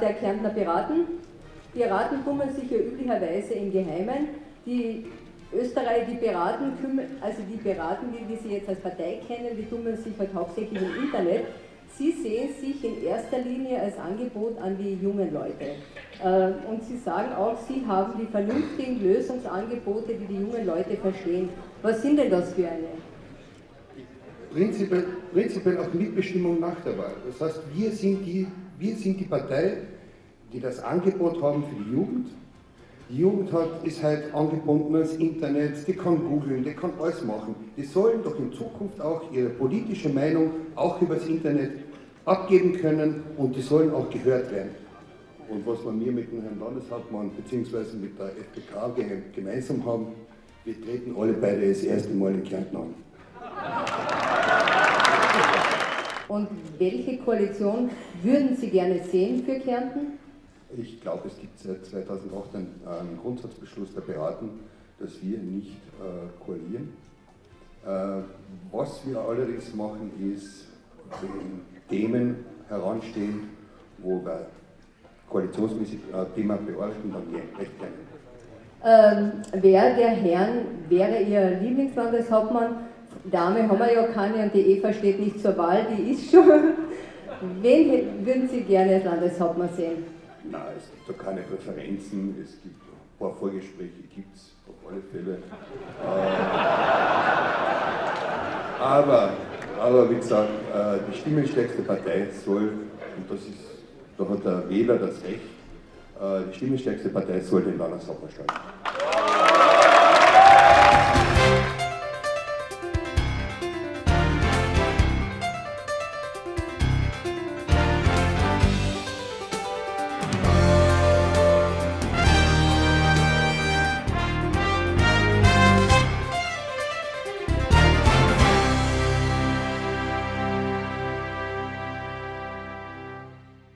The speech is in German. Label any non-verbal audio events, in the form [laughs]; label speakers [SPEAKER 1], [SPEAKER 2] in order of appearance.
[SPEAKER 1] der Kärntner Piraten. Piraten kümmern sich ja üblicherweise im Geheimen. Die Österreich, die Piraten, also die Piraten, die, die Sie jetzt als Partei kennen, die kümmern sich halt hauptsächlich im Internet. Sie sehen sich in erster Linie als Angebot an die jungen Leute. Äh, und Sie sagen auch, Sie haben die vernünftigen Lösungsangebote, die die jungen Leute verstehen. Was sind denn das für eine?
[SPEAKER 2] Prinzipiell, prinzipiell auch Mitbestimmung nach der Wahl. Das heißt, wir sind, die, wir sind die Partei, die das Angebot haben für die Jugend. Die Jugend hat, ist halt angebunden ans Internet, die kann googeln, die kann alles machen. Die sollen doch in Zukunft auch ihre politische Meinung auch übers Internet abgeben können und die sollen auch gehört werden. Und was wir mit dem Herrn Landeshauptmann bzw. mit der FPK gemeinsam haben, wir treten alle beide das erste Mal in Kärnten an.
[SPEAKER 1] Und welche Koalition würden Sie gerne sehen für Kärnten?
[SPEAKER 2] Ich glaube, es gibt seit 2008 einen, Grundsatzbeschluss der Piraten, dass wir nicht äh, koalieren. Äh, was wir allerdings machen, ist, wenn Themen heranstehen, wo wir koalitionsmäßig äh, Thema bearbeiten, dann recht gerne.
[SPEAKER 1] Ähm, wer der Herrn wäre Ihr Lieblingslandeshauptmann? Dame haben wir ja keine und die Eva steht nicht zur Wahl, die ist schon. [laughs] Wen würden Sie gerne als Landeshauptmann sehen?
[SPEAKER 2] Nein, es gibt da keine Präferenzen, es gibt ein paar Vorgespräche, gibt es auf alle Fälle. Äh, aber, aber wie gesagt, äh, die stimmenstärkste Partei soll, und das ist, da hat der Wähler das Recht, äh, die stimmenstärkste Partei soll den Landeshauptmann stellen.